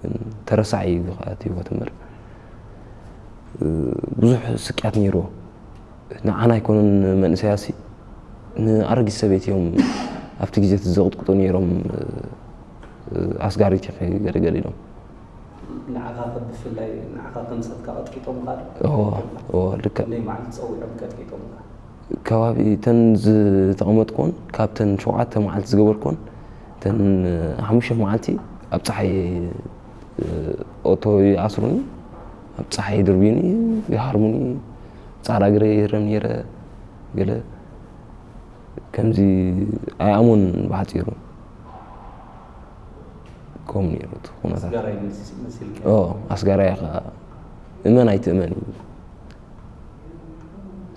ግን ተረሳዒ እዩ ከኣትዩ ከተምር ብዙሕ ስቅያት ነይርዎ ንዓና ኣይኮኑን መንእሰያሲ ንኣረጊት ሰበይት እዮም ኣብቲ ግዜ ዘቕጥቅጡ ነይሮም ኣስጋሪት ገለገለ ኢሎም ንዓኻ ብፍላይ ንዓኻ ከም ሰብካ ቀጥቂጦም ልክዕ ናይ መዓልቲ ፀዊዖም ቀጥቂጦም ከባቢ ተን ዝተቐመጥኮን ካብተን ሸውዓተ መዓልቲ ዝገበርኮን ተን ሓሙሽተ መዓልቲ ኣብ ፀሓይ ኦቶ ይኣስሩኒ ኣብ ፀሓይ ድርብዩኒ ይሃርሙኒ ፃዕዳ ግረ ይህረም ነረ ገለ ከምዚ ኣይኣሙን ብሓፂሩ ከምኡ ነይሩ እቲ ኩነታት። ኣስጋራይ ከዓ እመን ኣይትእመን እዩ።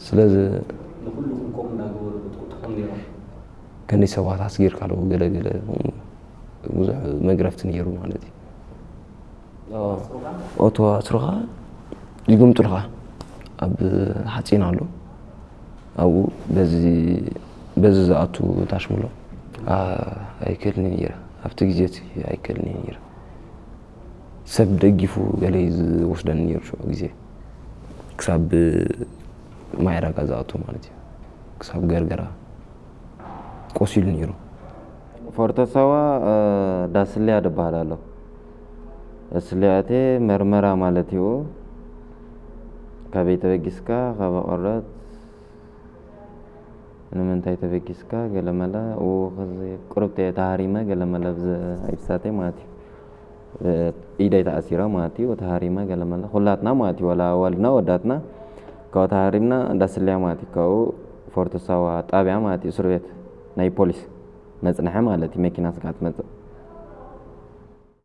ስለዚ ከንደይ ሰባት ኣስጊርካ ኣለዎ ገለገለ ብዙሕ መግረፍቲ ነይሩ ማለት እዩ ኦቶ ኣስሩኻ ይግምጡልካ ኣብ ሓፂን ኣሎ። ኣብኡ በዚ ዝኣቱ ታሽሙሎ። ኣይክእልኒ ነይረ ኣብቲ ግዜ ኣይክእልኒ ነይረ ሰብ ደጊፉ ገለ ዝወስደኒ ነይሩ ሽዑ ግዜ ክሳብ ማይ ዕዳጋ ዝኣቱ ማለት እዩ። ክሳብ ገርገራ ቆሲሉ ነይሩ ፎርተሳዋ ዳስልያ ድበሃል ኣሎ ዳስልያቴ መርመራ ማለት እዩ ካበይ ተበጊስካ ቆረት ንምንታይ ተበጊስካ ገለመለ ቁርብ ተሃሪመ ገለመለ ኣይብሳተ ማለት እዩ ኢደይ ተኣሲራ ማለት እዩ ተሃሪመ ገለመለ ኩላትና ማለት እዩ ወላ ወልድና ወዳትና ካብኡ ተሃሪምና እንዳስልያ ማለት እዩ ካብኡ ፎርተሳዋ ጣብያ ማለት እዩ እስር ቤት ናይ ፖሊስ መፅንሐ ማለት እዩ መኪና ስካ ትመፅእ